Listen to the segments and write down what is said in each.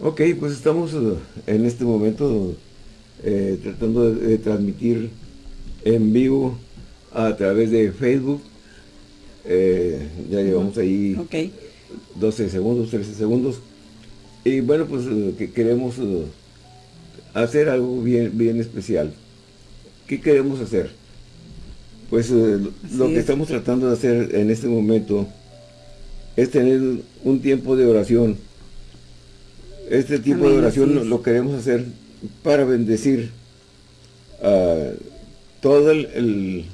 Ok, pues estamos uh, en este momento eh, tratando de, transmitir en vivo a través de Facebook. Eh, ya llevamos ahí 12 segundos, 13 segundos. Y bueno, pues uh, que queremos uh, hacer algo bien, bien especial. ¿Qué queremos hacer? Pues lo que estamos tratando de hacer en este momento es tener un tiempo de oración este tipo de oración lo, queremos hacer para bendecir a todo el,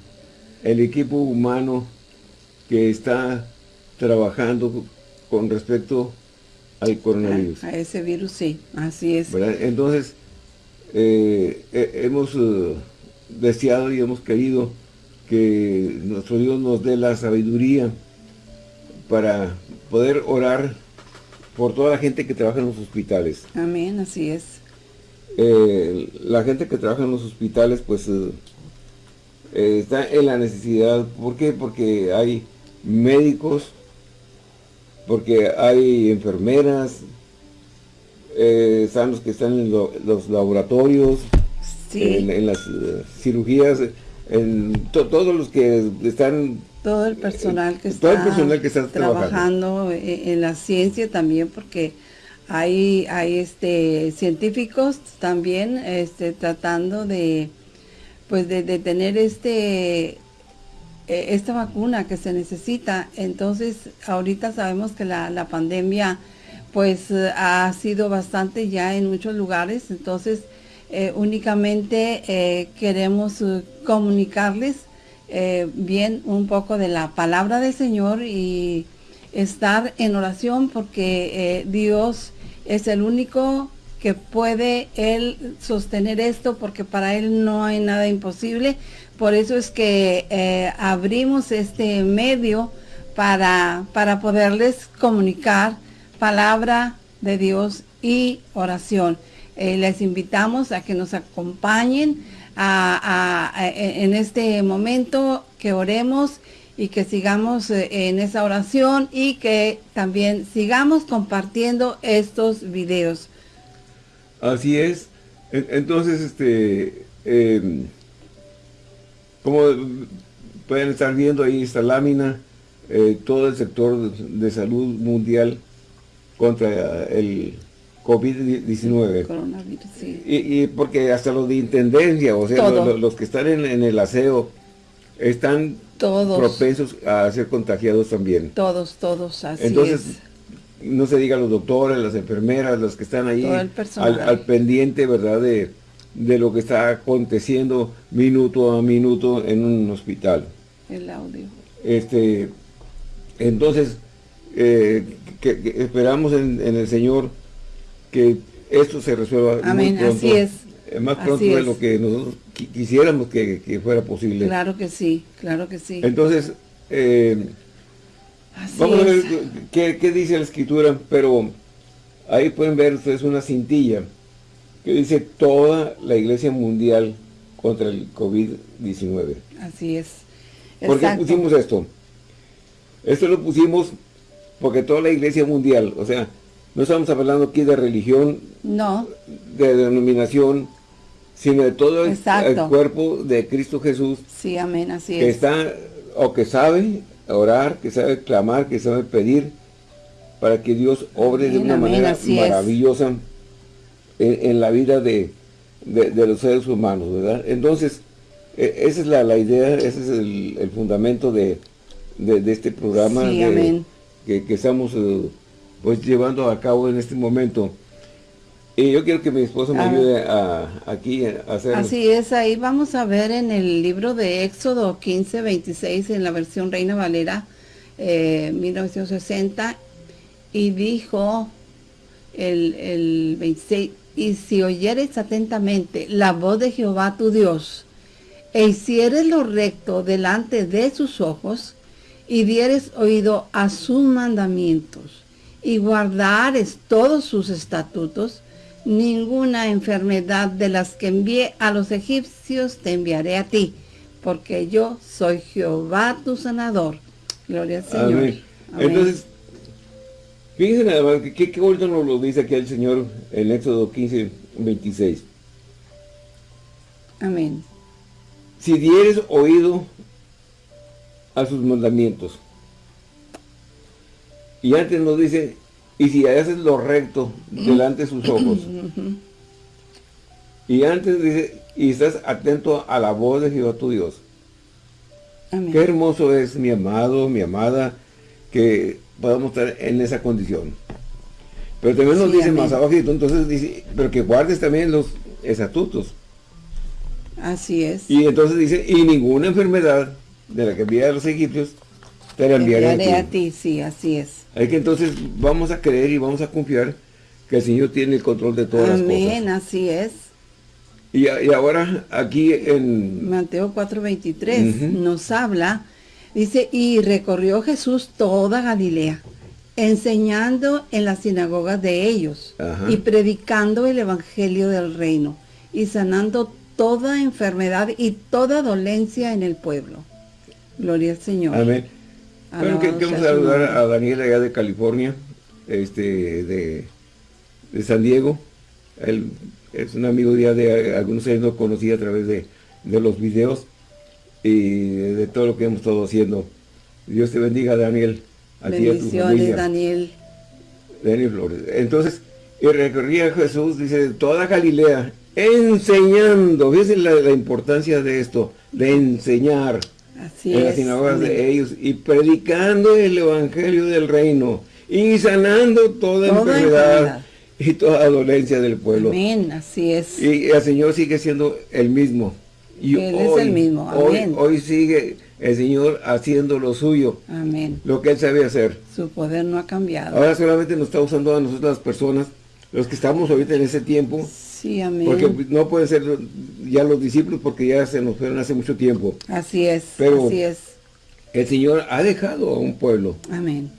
equipo humano que está trabajando con respecto al coronavirus. A, ese virus, sí, así es. Entonces, eh, hemos eh, deseado y hemos querido que nuestro Dios nos dé la sabiduría para poder orar por toda la gente que trabaja en los hospitales. Amén, así es. Eh, la gente que trabaja en los hospitales, pues, eh, eh, está en la necesidad. ¿Por qué? Porque hay médicos, porque hay enfermeras, están los que están en los laboratorios, en, las cirugías, en todos los que están todo el personal que está, trabajando. en, la ciencia también porque hay, hay este científicos también este, tratando de pues de, tener este e, esta vacuna que se necesita. Entonces ahorita sabemos que la, la pandemia pues ha sido bastante ya en muchos lugares. Entonces eh, únicamente eh, queremos eh, comunicarles eh, bien un poco de la palabra del Señor y estar en oración porque eh, Dios es el único que puede Él sostener esto porque para Él no hay nada imposible. Por eso es que eh, abrimos este medio para, para poderles comunicar palabra de Dios y oración. les invitamos a que nos acompañen en este momento, que oremos y que sigamos eh, en esa oración y que también sigamos compartiendo estos videos. Así es. Entonces, este, em, como pueden estar viendo ahí esta lámina, eh, todo el sector de salud mundial contra el COVID-19. Coronavirus, sí. Y, porque hasta los de intendencia, o sea, los, que están en, el aseo, están todos. propensos a ser contagiados también. Todos, todos, así Entonces, no se diga los doctores, las enfermeras, los que están ahí al, pendiente, ¿verdad?, de, de lo que está aconteciendo minuto a minuto en un hospital. El audio. Este, entonces, eh, que, esperamos en el Señor que esto se resuelva Amén, muy pronto, así es. Eh, más pronto de lo que nosotros quisiéramos que, fuera posible. Claro que sí, claro que sí. Entonces, eh, vamos a ver qué, dice la escritura, pero ahí pueden ver ustedes una cintilla que dice toda la iglesia mundial contra el COVID-19. Así es. ¿Por qué pusimos esto? Esto lo pusimos porque toda la iglesia mundial, o sea, no estamos hablando aquí de religión, no. de denominación, sino de todo el, cuerpo de Cristo Jesús. Sí, amén, así que está, o que sabe orar, que sabe clamar, que sabe pedir, para que Dios obre de una manera maravillosa en, la vida de, los seres humanos, ¿verdad? Entonces, e, esa es la, idea, ese es el, fundamento de, este programa sí, Que, que, estamos... Eh, pues llevando a cabo en este momento. Y yo quiero que mi esposo me ayude a, aquí a hacer... Así es, ahí vamos a ver en el libro de Éxodo 15, 26, en la versión Reina Valera, 1960, eh, y dijo el, el 26, y si oyeres atentamente la voz de Jehová tu Dios, e hicieres lo recto delante de sus ojos, y dieres oído a sus mandamientos, y guardares todos sus estatutos, ninguna enfermedad de las que envié a los egipcios te enviaré a ti, porque yo soy Jehová tu sanador. Gloria al Señor. Entonces, Fíjense nada más, que qué bonito nos lo dice aquí el Señor en Éxodo 15, 26. Amén. Si dieres oído a sus mandamientos. Y antes nos dice, y si haces lo recto delante de sus ojos. y antes dice, y estás atento a la voz de Jehová tu Dios. Amén. Qué hermoso es mi amado, mi amada, que podamos estar en esa condición. Pero también nos dice más abajo, entonces dice, pero que guardes también los estatutos. Así es. Y entonces dice, y ninguna enfermedad de la que envía a los egipcios te la enviaré, a, ti. Sí, así es. Hay que entonces vamos a creer y vamos a confiar que el Señor tiene el control de todas las cosas. Amén, así es. Y, ahora aquí en... Mateo 4.23 nos habla, dice, y recorrió Jesús toda Galilea, enseñando en las sinagogas de ellos, y predicando el evangelio del reino, y sanando toda enfermedad y toda dolencia en el pueblo. Gloria al Señor. Amén. Bueno, queremos saludar a Daniel allá de California, este, de, de San Diego. Él es un amigo ya de algunos años lo conocí a través de, los videos y de todo lo que hemos estado haciendo. Dios te bendiga, Daniel. A Bendiciones, Daniel. Daniel Flores. Entonces, y recorría Jesús, dice, toda Galilea, enseñando. Fíjense la, importancia de esto, de enseñar Así en las sinagogas de ellos y predicando el evangelio del reino y sanando toda, enfermedad y toda dolencia del pueblo. Amén, así es. Y el Señor sigue siendo el mismo. Y Él es el mismo, Amén. Hoy, sigue el Señor haciendo lo suyo. Amén. Lo que Él sabe hacer. Su poder no ha cambiado. Ahora solamente nos está usando a nosotros las personas, los que estamos ahorita en ese tiempo. Sí, amén. Porque no pueden ser ya los discípulos porque ya se nos fueron hace mucho tiempo. Así es, Pero así es. El Señor ha dejado a un pueblo. Amén.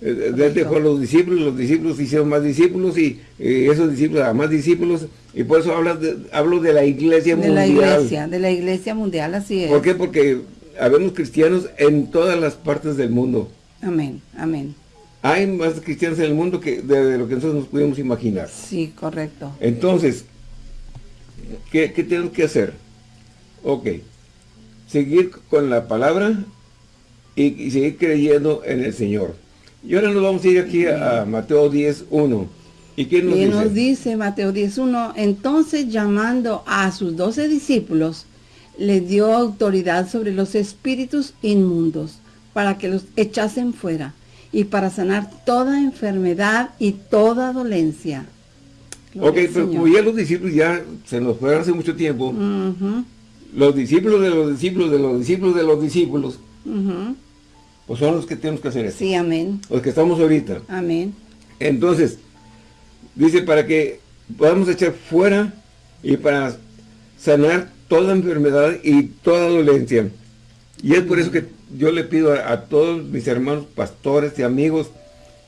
Eh, él dejó a los discípulos, los discípulos hicieron más discípulos y esos discípulos a más discípulos y por eso habla de, hablo de la iglesia mundial. De la iglesia, de la iglesia mundial, así es. ¿Por qué? Porque habemos cristianos en todas las partes del mundo. Amén, amén. Hay más cristianos en el mundo que de, lo que nosotros nos pudimos imaginar. Sí, correcto. Entonces, ¿qué, qué tenemos que hacer? Ok, seguir con la palabra y seguir creyendo en el Señor. Y ahora nos vamos a ir aquí a, Mateo 10, 1. ¿Y qué nos dice? nos dice Mateo 10, 1? Entonces llamando a sus doce discípulos, les dio autoridad sobre los espíritus inmundos, para que los echasen fuera, y para sanar toda enfermedad y toda dolencia. ok, pero como ya los discípulos ya se nos fueron hace mucho tiempo, los discípulos de los discípulos de los discípulos de los discípulos, pues son los que tenemos que hacer eso. Sí, amén. Los que estamos ahorita. Amén. Entonces, dice para que podamos echar fuera y para sanar toda enfermedad y toda dolencia. Y es por eso que yo le pido a, todos mis hermanos pastores y amigos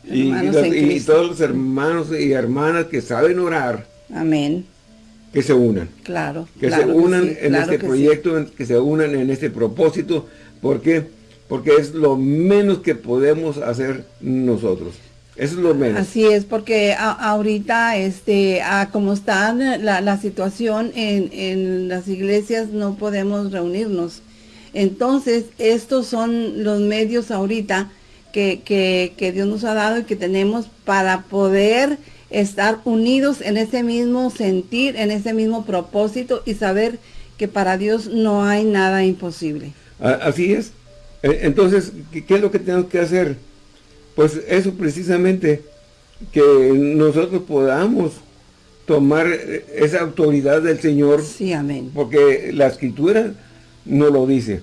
y, todos los hermanos y hermanas que saben orar. Amén. Que se unan. Claro. Que se unan en este proyecto, que se unan en este propósito. ¿Por qué? porque es lo menos que podemos hacer nosotros. Eso es lo menos. Así es, porque ahorita, este, como está la, situación en, en, las iglesias, no podemos reunirnos. Entonces, estos son los medios ahorita que, que, que Dios nos ha dado y que tenemos para poder estar unidos en ese mismo sentir, en ese mismo propósito y saber que para Dios no hay nada imposible. Así es. Eh, entonces, ¿qué es lo que tenemos que hacer? Pues eso precisamente, que nosotros podamos tomar esa autoridad del Señor. Sí, amén. Porque la Escritura no lo dice.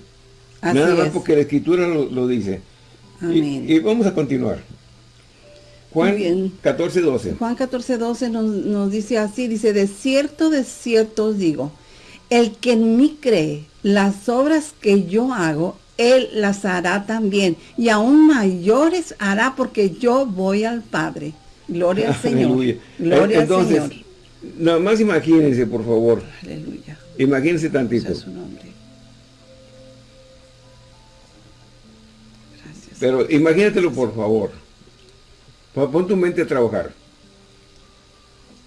Nada más porque la Escritura lo, dice. Amén. Y, vamos a continuar. Juan 14, 12. Juan 14, 12 nos, nos dice así, dice, de cierto, de cierto os digo, el que en mí cree, las obras que yo hago, él las hará también, y aún mayores hará porque yo voy al Padre. Gloria al Señor. Gloria al Señor. Nada más imagínense, por favor. Aleluya. Imagínense tantito. Su nombre. Pero imagínatelo, por favor. Pon tu mente a trabajar.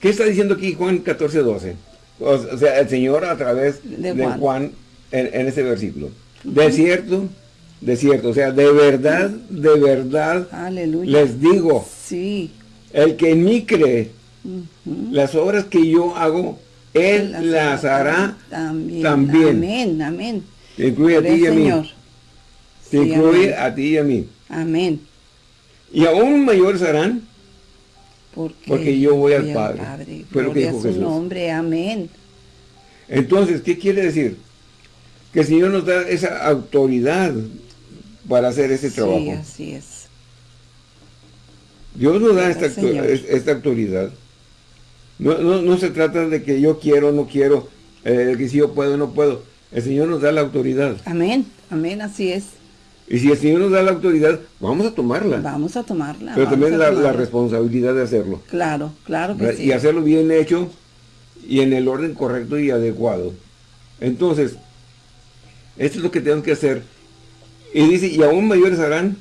¿Qué está diciendo aquí Juan 14, 12? O sea, el Señor a través de Juan, en, ese versículo. De cierto, de cierto, o sea, de verdad, de verdad, les digo, sí. el que en mí cree, las obras que yo hago, él las, hará también. Amén, amén. Te incluye a ti y a mí. Te incluye a ti y a mí. Amén. Y aún mayores harán porque, yo voy al Padre. Padre. Fue lo que dijo su nombre, amén. Entonces, ¿qué quiere decir? Que el Señor nos da esa autoridad para hacer ese trabajo. Sí, así es. Dios nos da esta, esta, autoridad. No, se trata de que yo quiero o no quiero, eh, que si yo puedo o no puedo. El Señor nos da la autoridad. Amén, amén, así es. Y si el Señor nos da la autoridad, vamos a tomarla. Vamos a tomarla. Pero también la, responsabilidad de hacerlo. Claro, claro que sí. Y hacerlo bien hecho y en el orden correcto y adecuado. Entonces, esto es lo que tenemos que hacer. Y dice, y aún mayores harán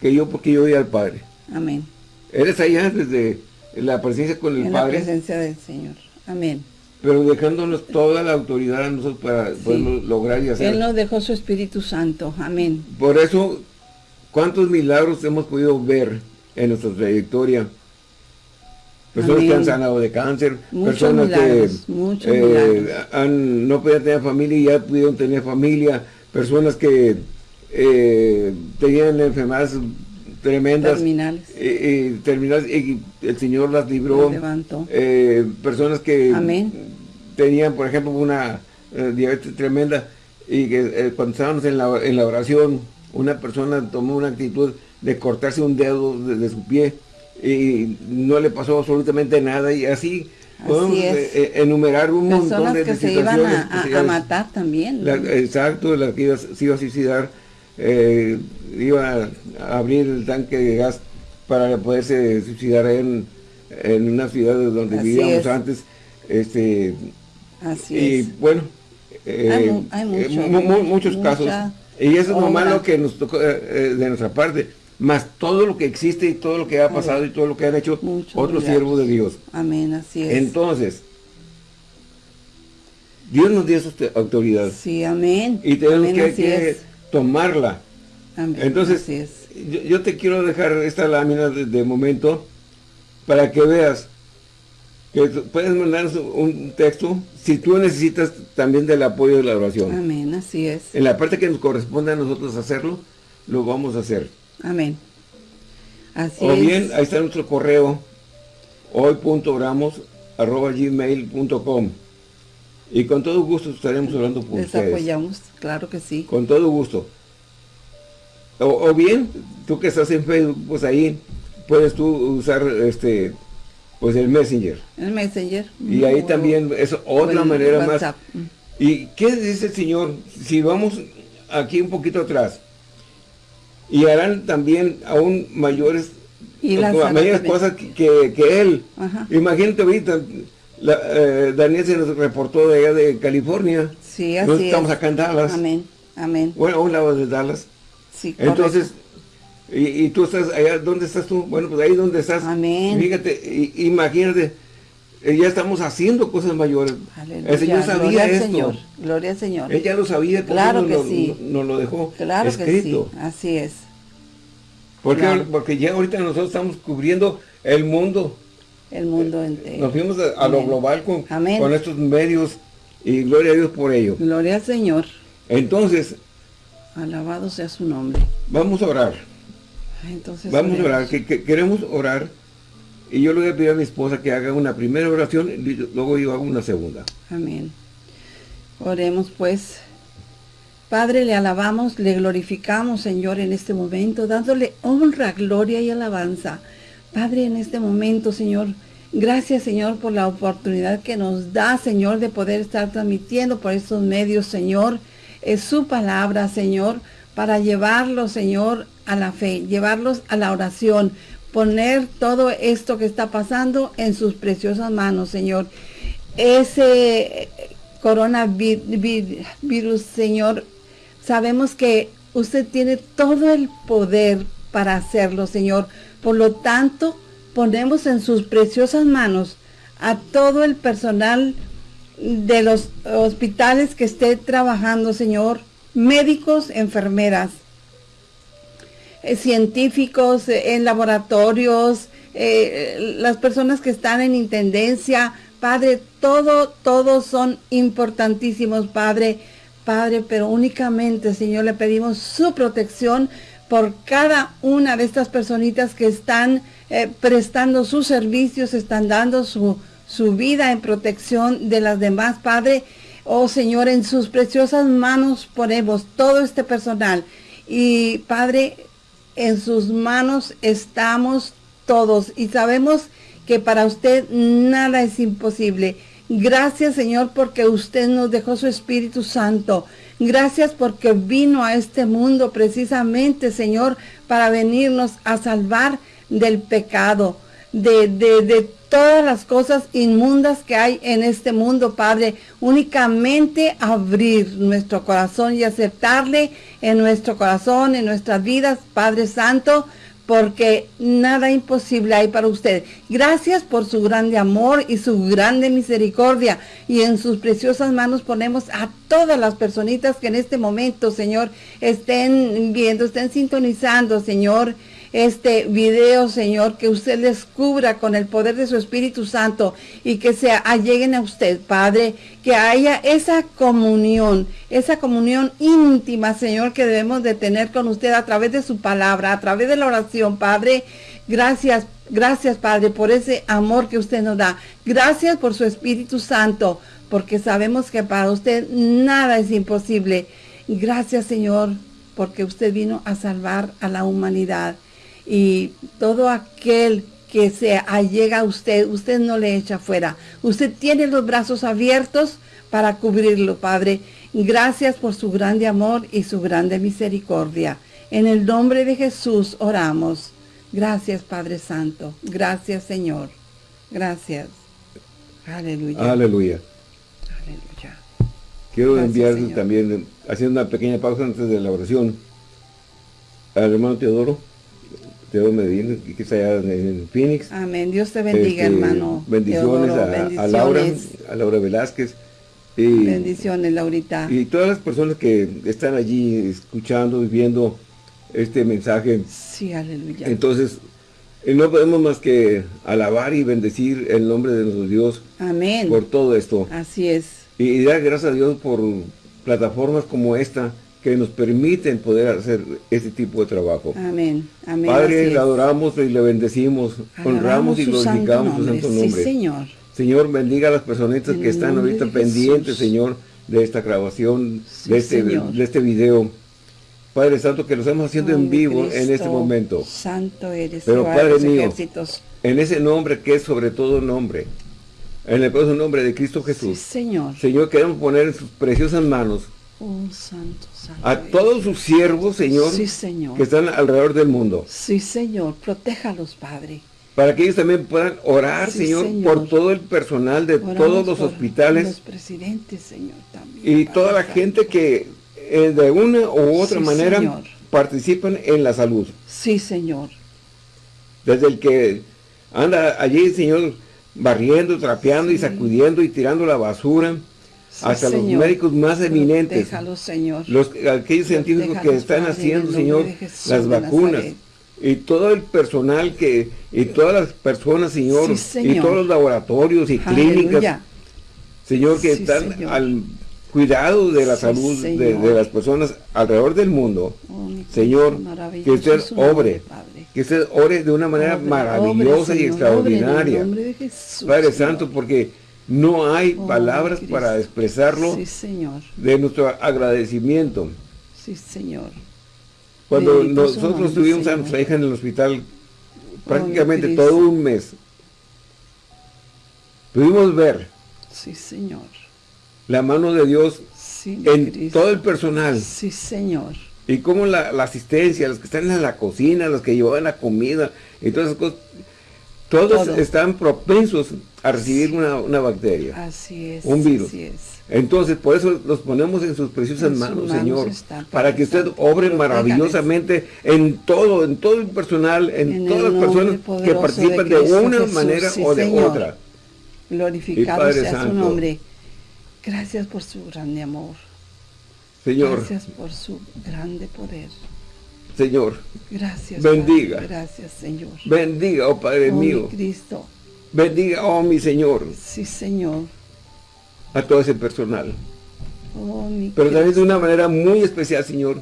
que yo porque yo voy al Padre. Amén. Eres allá desde la presencia con el Padre. la presencia del Señor. Amén pero dejándonos toda la autoridad a nosotros para poderlo lograr y hacer. Él nos dejó su Espíritu Santo, amén. Por eso, ¿cuántos milagros hemos podido ver en nuestra trayectoria? Personas que han sanado de cáncer, personas que eh, no podían tener familia y ya pudieron tener familia, personas que eh, tenían enfermedades tremendas. Terminales. Terminales, y el Señor las libró. levantó. Eh, personas que Amén tenían, por ejemplo, una eh, diabetes tremenda y que eh, cuando estábamos en la, en la oración, una persona tomó una actitud de cortarse un dedo de, su pie y no le pasó absolutamente nada y así, podemos eh, enumerar un montón de que se iban a, matar también. exacto, la que iba, se iba a suicidar, iba a abrir el tanque de gas para poderse suicidar en, en una ciudad donde vivíamos antes. Este, Así y bueno, eh, hay, muchos casos. Y eso es lo malo que nos tocó eh, eh, de nuestra parte. Más todo lo que existe y todo lo que ha pasado y todo lo que han hecho otros siervos de Dios. Amén, así es. Entonces, Dios nos dio esa autoridad. Sí, amén. Y tenemos que, tomarla. Entonces, yo, te quiero dejar esta lámina de momento para que veas que puedes mandarnos un texto si tú necesitas también del apoyo de la oración. Amén, así es. En la parte que nos corresponde a nosotros hacerlo, lo vamos a hacer. Amén. Así o bien, ahí está nuestro correo, hoy.oramos.gmail.com y con todo gusto estaremos orando por Les apoyamos, claro que sí. Con todo gusto. O, o, bien, tú que estás en Facebook, pues ahí puedes tú usar este pues el Messenger. El Messenger. Y ahí también es otra manera más. ¿Y qué dice el Señor? Si vamos aquí un poquito atrás, y harán también aún mayores, y mayores cosas que, que, Él. Imagínate ahorita, eh, Daniel se nos reportó de allá de California. Sí, así estamos acá en Dallas. Amén, amén. Bueno, a un lado de Dallas. Sí, Entonces, y, tú estás allá, ¿dónde estás tú? Bueno, pues ahí donde estás. Amén. Fíjate, imagínate, eh, ya estamos haciendo cosas mayores. El Señor sabía Gloria esto. Señor. Gloria al Señor. Él ya lo sabía, claro que lo, sí. nos lo dejó claro escrito. Que sí. Así es. Porque, porque ya ahorita nosotros estamos cubriendo el mundo. El mundo entero. Nos fuimos a, lo global con, con estos medios y gloria a Dios por ello. Gloria al Señor. Entonces. Alabado sea su nombre. Vamos a orar. Vamos a orar, que, queremos orar. Y yo le voy a pedir a mi esposa que haga una primera oración y luego yo hago una segunda. Amén. Oremos pues. Padre, le alabamos, le glorificamos, Señor, en este momento, dándole honra, gloria y alabanza. Padre, en este momento, Señor, gracias, Señor, por la oportunidad que nos da, Señor, de poder estar transmitiendo por estos medios, Señor, es su palabra, Señor, para llevarlo, Señor, a la fe, llevarlos a la oración, poner todo esto que está pasando en sus preciosas manos, Señor. Ese coronavirus, Señor, sabemos que usted tiene todo el poder para hacerlo, Señor. Por lo tanto, ponemos en sus preciosas manos a todo el personal de los hospitales que esté trabajando, Señor, médicos, enfermeras, eh, científicos eh, en laboratorios, eh, las personas que están en intendencia, Padre, todo, todos son importantísimos, Padre, Padre, pero únicamente, Señor, le pedimos su protección por cada una de estas personitas que están prestando sus servicios, están dando su, su vida en protección de las demás, Padre. Oh Señor, en sus preciosas manos ponemos todo este personal. Y Padre, en sus manos estamos todos y sabemos que para usted nada es imposible. Gracias Señor porque usted nos dejó su Espíritu Santo. Gracias porque vino a este mundo precisamente Señor para venirnos a salvar del pecado, de, de, de todas las cosas inmundas que hay en este mundo, Padre. Únicamente abrir nuestro corazón y aceptarle en nuestro corazón, en nuestras vidas, Padre Santo, porque nada imposible hay para usted. Gracias por su grande amor y su grande misericordia. Y en sus preciosas manos ponemos a todas las personitas que en este momento, Señor, estén viendo, estén sintonizando, Señor, este video, Señor, que usted les cubra con el poder de su Espíritu Santo y que se alleguen a usted, Padre, que haya esa comunión, esa comunión íntima, Señor, que debemos de tener con usted a través de su palabra, a través de la oración, Padre. Gracias, gracias, Padre, por ese amor que usted nos da. Gracias por su Espíritu Santo, porque sabemos que para usted nada es imposible. Gracias, Señor, porque usted vino a salvar a la humanidad y todo aquel que se allega a usted, usted no le echa fuera. Usted tiene los brazos abiertos para cubrirlo, Padre. Gracias por su grande amor y su grande misericordia. En el nombre de Jesús oramos. Gracias, Padre Santo. Gracias, Señor. Gracias. Aleluya. Aleluya. Aleluya. Quiero enviar también, haciendo una pequeña pausa antes de la oración, al hermano Teodoro Dios Medina, que está allá en Phoenix. Amén. Dios te bendiga, este, hermano. Bendiciones, a, Laura, a Laura Velázquez. Y, bendiciones, Laurita. Y todas las personas que están allí escuchando y viendo este mensaje. Sí, aleluya. Entonces, eh, no podemos más que alabar y bendecir el nombre de nuestro Dios. Amén. Por todo esto. Así es. Y, y dar gracias a Dios por plataformas como esta, que nos permiten poder hacer este tipo de trabajo. Amén. Amén. Padre, le adoramos y le bendecimos, honramos y glorificamos su santo nombre. Sí, Señor. Señor, bendiga a las personitas que están ahorita pendientes, Señor, de esta grabación, de, este, de este video. Padre Santo, que lo estamos haciendo en vivo en este momento. Santo eres, Pero Padre mío, en ese nombre que es sobre todo nombre, en el poderoso nombre de Cristo Jesús. Señor. Señor, queremos poner en sus preciosas manos Oh, santo, santo. A todos sus siervos, Señor, Señor, que están alrededor del mundo. Sí, Señor, protéjalos, Padre. Para que ellos también puedan orar, señor, por todo el personal de todos los hospitales. Los presidentes, Señor, también. Y toda la gente que eh, de una u otra manera participan en la salud. Sí, Señor. Desde el que anda allí, Señor, barriendo, trapeando y sacudiendo y tirando la basura hasta los médicos más eminentes, Señor. Los, aquellos científicos que están haciendo, Señor, las vacunas, y todo el personal que, y todas las personas, Señor, y todos los laboratorios y clínicas, Señor, que están al cuidado de la salud de, las personas alrededor del mundo, oh, Señor, que usted obre, que usted ore de una manera maravillosa y extraordinaria, Padre Santo, porque no hay oh, palabras para expresarlo de nuestro agradecimiento. Sí, Señor. Cuando nosotros tuvimos a nuestra hija en el hospital prácticamente todo un mes, pudimos ver sí, señor. la mano de Dios en todo el personal. Sí, Señor. Y como la, asistencia, los que están en la cocina, los que llevaban la comida y todas esas cosas, todos están propensos a recibir una, bacteria. Así es. Un virus. Entonces, por eso los ponemos en sus preciosas manos, Señor, para que usted obre maravillosamente en todo, en todo el personal, en, todas las personas que participan de, una manera o de otra. Glorificado sea su nombre. Gracias por su grande amor. Señor. Gracias por su grande poder. Señor. Gracias. Bendiga. Gracias, Señor. Bendiga, oh Padre oh, mío. Cristo. Bendiga, oh mi Señor. Sí, Señor. A todo ese personal. Oh, mi Pero también de una manera muy especial, Señor.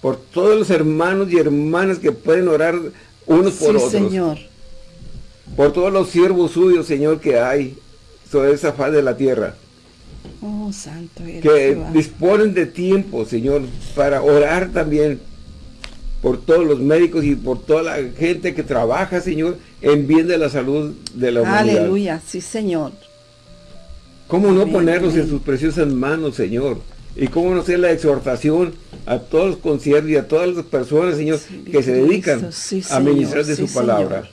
Por todos los hermanos y hermanas que pueden orar unos por otros. Señor. Por todos los siervos suyos, Señor, que hay sobre esa faz de la tierra. Oh, santo Que disponen de tiempo, Señor, para orar también por todos los médicos y por toda la gente que trabaja, Señor, en bien de la salud de la humanidad. Aleluya, sí, Señor. ¿Cómo no ponerlos en sus preciosas manos, Señor? Y cómo no hacer la exhortación a todos los conciertos y a todas las personas, Señor, que se dedican a ministrar de su palabra.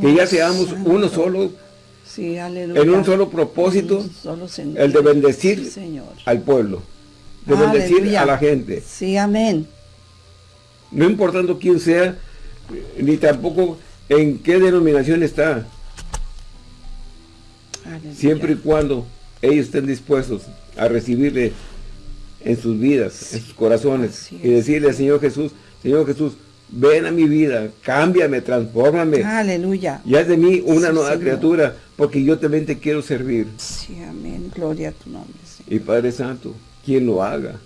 que ya seamos uno solo, en un solo propósito, el de bendecir al pueblo, de bendecir a la gente. Sí, amén no importando quién sea, ni tampoco en qué denominación está. Siempre y cuando ellos estén dispuestos a recibirle en sus vidas, en sus corazones, y decirle al Señor Jesús, Señor Jesús, ven a mi vida, cámbiame, transfórmame. Aleluya. Y haz de mí una nueva criatura, porque yo también te quiero servir. Sí, amén. Gloria a tu nombre, Y Padre Santo, quien lo haga,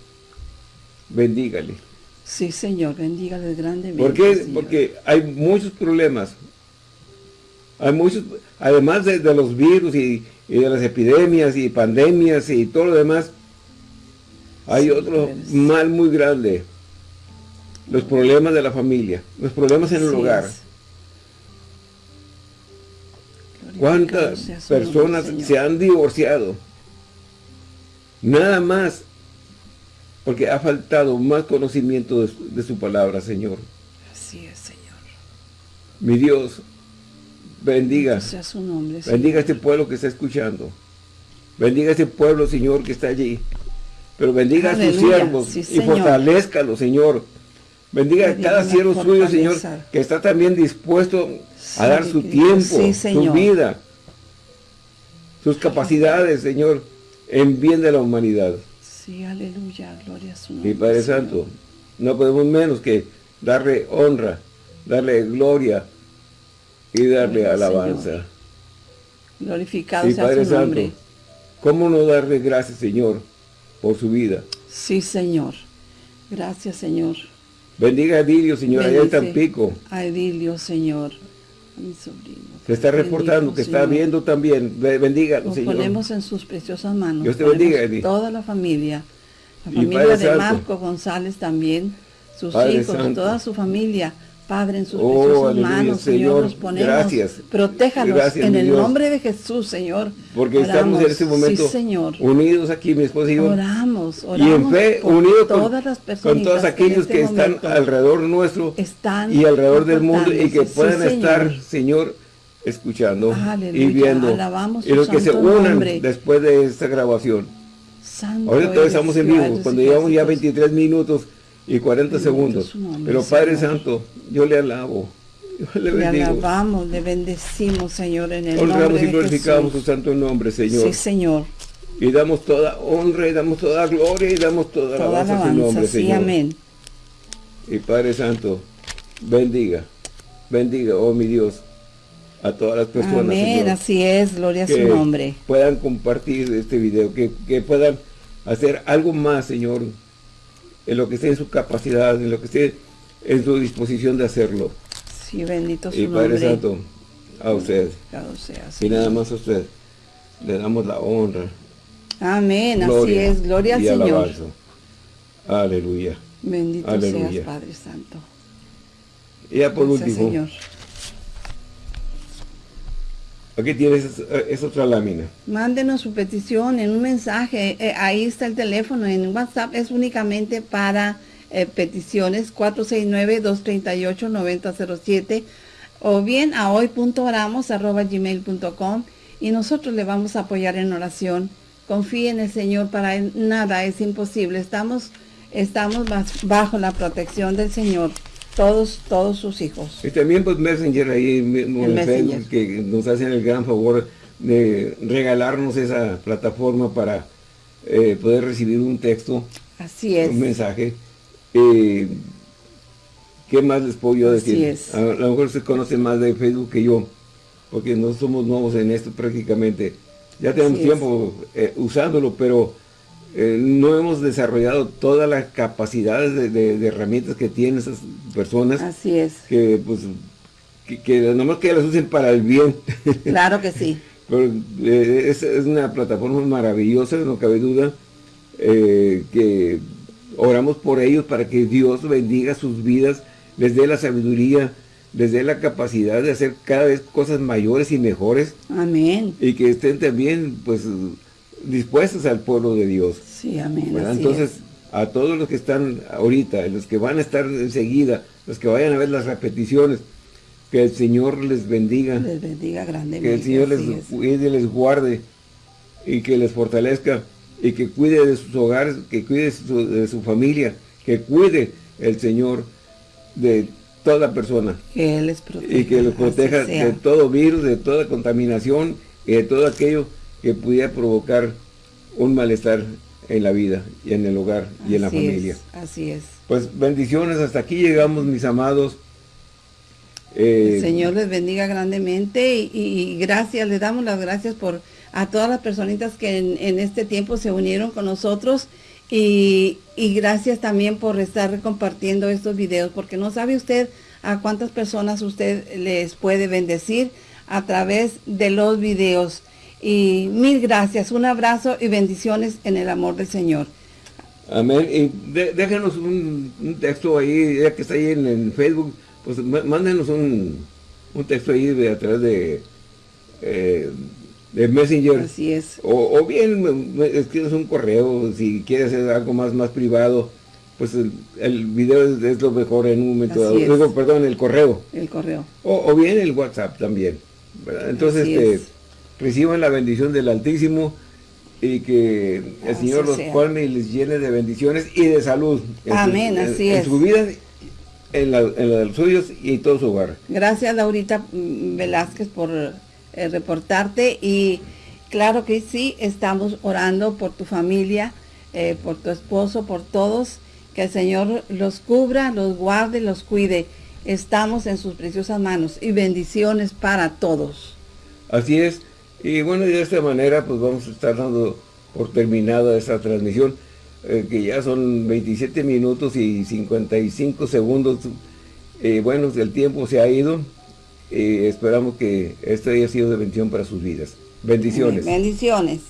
bendígale. Sí, Señor, bendígale grandemente. ¿Por qué? Porque hay muchos problemas. Hay muchos, además de, los virus y, de las epidemias y pandemias y todo lo demás, hay otro mal muy grande. Los problemas de la familia, los problemas en el hogar. ¿Cuántas personas se han divorciado? Nada más porque ha faltado más conocimiento de, su palabra, Señor. Así es, Señor. Mi Dios, bendiga. Sea su nombre, Bendiga a este pueblo que está escuchando. Bendiga a este pueblo, Señor, que está allí. Pero bendiga a sus siervos y fortalezcalo, Señor. Bendiga a cada siervo suyo, Señor, que está también dispuesto a dar su tiempo, su vida, sus capacidades, Señor, en bien de la humanidad. Sí, aleluya, gloria a su nombre. Y Padre Santo, no podemos menos que darle honra, darle gloria y darle alabanza. Glorificado sea Padre su nombre. Santo, ¿cómo no darle gracias, Señor, por su vida? Sí, Señor. Gracias, Señor. Bendiga a Edilio, Señor, allá en Tampico. A Edilio, Señor, mi sobrino. Que está reportando, que está viendo también. Bendiga, Nos ponemos en sus preciosas manos. Dios te bendiga, Edith. Toda la familia. La familia de Marco González también. Sus hijos, toda su familia. Padre, en sus oh, preciosas manos, Señor, nos ponemos. Gracias. Protéjanos en el nombre de Jesús, Señor. Porque estamos en este momento unidos aquí, mi esposa y yo. Oramos, oramos y en fe, unidos todas las personas con todos aquellos este que, están alrededor nuestro están y alrededor del mundo y que puedan estar, Señor, escuchando y viendo. y los que se unan después de esta grabación. Ahora todos estamos en vivo, cuando llevamos ya 23 minutos y 40 segundos. Pero Padre Santo, yo le alabo. Yo le, le alabamos, le bendecimos, Señor, en el Honramos y glorificamos su santo nombre, Señor. Sí, Señor. Y damos toda honra, y damos toda gloria, y damos toda, toda alabanza, a su nombre, sí, Señor. amén. Y Padre Santo, bendiga, bendiga, oh mi Dios, a todas las personas. Amén, así es, gloria a su nombre. puedan compartir este video, que, puedan hacer algo más, Señor, en lo que esté en su capacidad, en lo que esté en su disposición de hacerlo. Sí, bendito su y Padre Santo, a usted. Sea, y nada más a usted. Le damos la honra. Amén, así es, gloria al Señor. Aleluya. Bendito Aleluya. seas, Padre Santo. Y ya por último. Señor. Aquí tienes esa otra lámina. Mándenos su petición en un mensaje. Eh, ahí está el teléfono. En WhatsApp es únicamente para eh, peticiones 469-238-9007. o bien a hoy.oramos.gmail.com y nosotros le vamos a apoyar en oración. Confíe en el Señor, para nada es imposible. Estamos, estamos bajo la protección del Señor, todos, todos sus hijos. Y también pues Messenger ahí, en que nos hacen el gran favor de regalarnos esa plataforma para eh, poder recibir un texto, Así es. un mensaje. Eh, ¿Qué más les puedo yo decir? A, lo mejor se conoce más de Facebook que yo, porque no somos nuevos en esto prácticamente. Ya tenemos tiempo eh, usándolo, pero no hemos desarrollado todas las capacidades de, herramientas que tienen esas personas. Así es. Que pues, que, que nomás que las usen para el bien. Claro que sí. Pero, eh, es, una plataforma maravillosa, no cabe duda, eh, que oramos por ellos para que Dios bendiga sus vidas, les dé la sabiduría, les dé la capacidad de hacer cada vez cosas mayores y mejores. Amén. Y que estén también, pues, dispuestos al pueblo de Dios. Sí, amén. Entonces, a todos los que están ahorita, los que van a estar enseguida, los que vayan a ver las repeticiones, que el Señor les bendiga. Les bendiga grandemente. Que el Señor les cuide, les guarde y que les fortalezca y que cuide de sus hogares, que cuide de su, familia, que cuide el Señor de toda persona. Que Él les proteja. Y que los proteja de todo virus, de toda contaminación y de todo aquello que pudiera provocar un malestar en la vida y en el hogar y en la familia. así es. Pues bendiciones, hasta aquí llegamos mis amados. Eh, el Señor les bendiga grandemente y, gracias, le damos las gracias por a todas las personitas que en, este tiempo se unieron con nosotros y, gracias también por estar compartiendo estos videos porque no sabe usted a cuántas personas usted les puede bendecir a través de los videos. Y mil gracias, un abrazo y bendiciones en el amor del Señor. Amén. Y déjenos un, texto ahí, ya que está ahí en Facebook, pues mándenos un, texto ahí a través de, eh, de Messenger. Así es. O, bien escribes un correo, si quieres hacer algo más, más privado, pues el, video es, lo mejor en un momento dado. Luego, perdón, el correo. El correo. O, bien el WhatsApp también. Entonces, este, reciban la bendición del Altísimo y que el Señor los colme y les llene de bendiciones y de salud. Amén, así es. En su vida en la, de los suyos y todo su hogar. Gracias Laurita Velázquez por eh, reportarte y claro que sí, estamos orando por tu familia, eh, por tu esposo, por todos, que el Señor los cubra, los guarde, los cuide. Estamos en sus preciosas manos y bendiciones para todos. Así es, y bueno, de esta manera pues vamos a estar dando por terminada esta transmisión. Eh, que ya son 27 minutos y 55 segundos. Eh, bueno, el tiempo se ha ido. Eh, esperamos que esto haya sido de bendición para sus vidas. Bendiciones. Bendiciones.